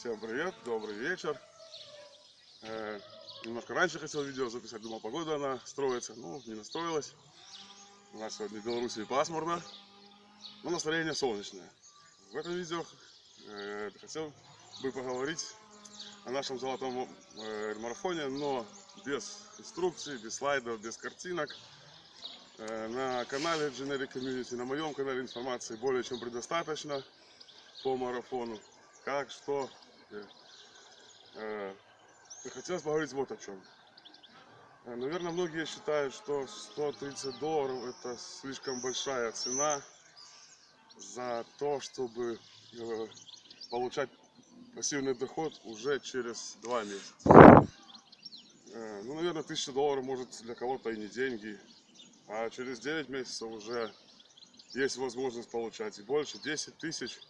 Всем привет, добрый вечер. Э, немножко раньше хотел видео записать, думал, погода она строится. Ну, не настроилась. У нас сегодня в Беларуси пасмурно, но настроение солнечное. В этом видео э, хотел бы поговорить о нашем золотом э, марафоне, но без инструкций, без слайдов, без картинок. Э, на канале Generic Community, на моем канале информации более чем предостаточно по марафону. Как, что. Э, э, хотелось поговорить вот о чем. Э, Наверное, многие считают, что 130 долларов это слишком большая цена за то, чтобы э, получать пассивный доход уже через два месяца. Э, Ну, наверное, 1000 долларов может для кого-то и не деньги, а через 9 месяцев уже есть возможность получать и больше, 10 тысяч,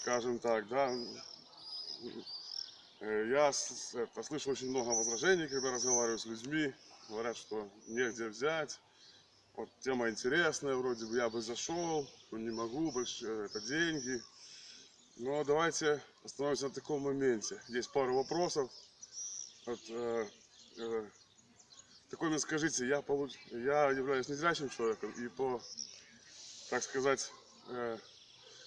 скажем так, да. Э, Я это, слышу очень много возражений, когда разговариваю с людьми, говорят, что негде взять, вот тема интересная, вроде бы я бы зашел, но не могу, больше э, это деньги. Но давайте остановимся на таком моменте. Есть пару вопросов. Вот, э, э, такой мне скажите, я, получ... я являюсь незрячим человеком и по, так сказать, э,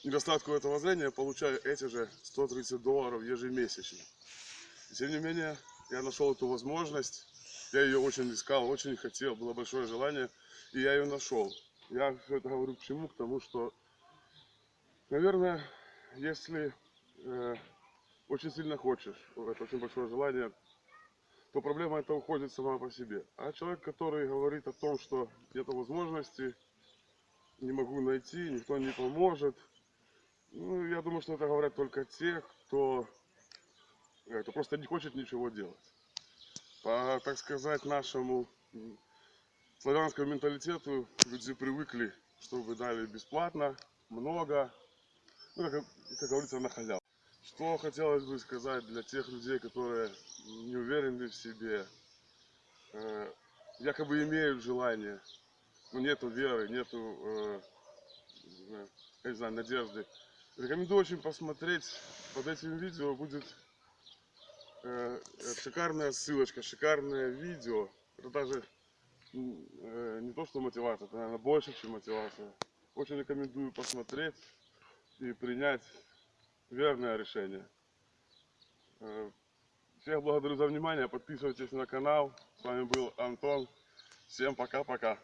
недостатку этого зрения получаю эти же 130 долларов ежемесячно. Тем не менее, я нашел эту возможность, я ее очень искал, очень хотел, было большое желание, и я ее нашел. Я все это говорю к чему? К тому, что, наверное, если э, очень сильно хочешь, это очень большое желание, то проблема эта уходит сама по себе. А человек, который говорит о том, что нет возможности, не могу найти, никто не поможет, ну, я думаю, что это говорят только те, кто, э, кто просто не хочет ничего делать. По, так сказать, нашему славянскому менталитету люди привыкли, чтобы дали бесплатно, много, ну, как, как говорится, на халяву. Что хотелось бы сказать для тех людей, которые не уверены в себе, э, якобы имеют желание, но нету веры, нету, э, я не знаю, надежды. Рекомендую очень посмотреть, под этим видео будет э, э, шикарная ссылочка, шикарное видео. Это даже э, не то, что мотивация, это, наверное, больше, чем мотивация. Очень рекомендую посмотреть и принять верное решение. Э, Всех благодарю за внимание, подписывайтесь на канал. С вами был Антон. Всем пока-пока.